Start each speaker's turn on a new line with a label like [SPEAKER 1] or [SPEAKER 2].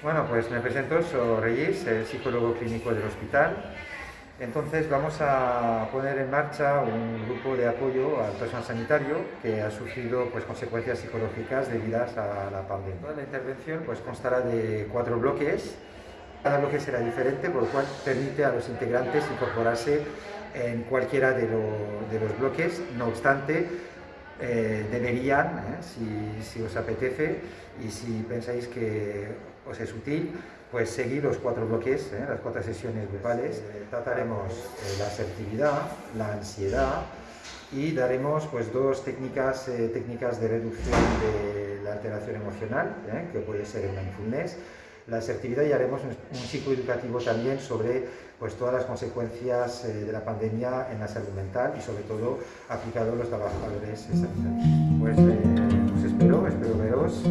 [SPEAKER 1] Bueno, pues me presento, soy Reyes, el psicólogo clínico del hospital. Entonces vamos a poner en marcha un grupo de apoyo al personal sanitario que ha sufrido pues, consecuencias psicológicas debidas a la pandemia. La intervención pues, constará de cuatro bloques. Cada bloque será diferente, por lo cual permite a los integrantes incorporarse en cualquiera de, los bloques. No obstante, eh, deberían, eh, si, si, os apetece y si pensáis que os es útil, pues seguir los cuatro bloques, eh, las cuatro sesiones grupales. trataremos la asertividad, la ansiedad y daremos pues, dos técnicas, técnicas de reducción de la alteración emocional, que puede ser el mindfulness, la asertividad y haremos un, un psicoeducativo también sobre pues, todas las consecuencias eh, de la pandemia en la salud mental y sobre todo aplicado a los trabajadores sanitarios. Pues eh, os espero, espero veros.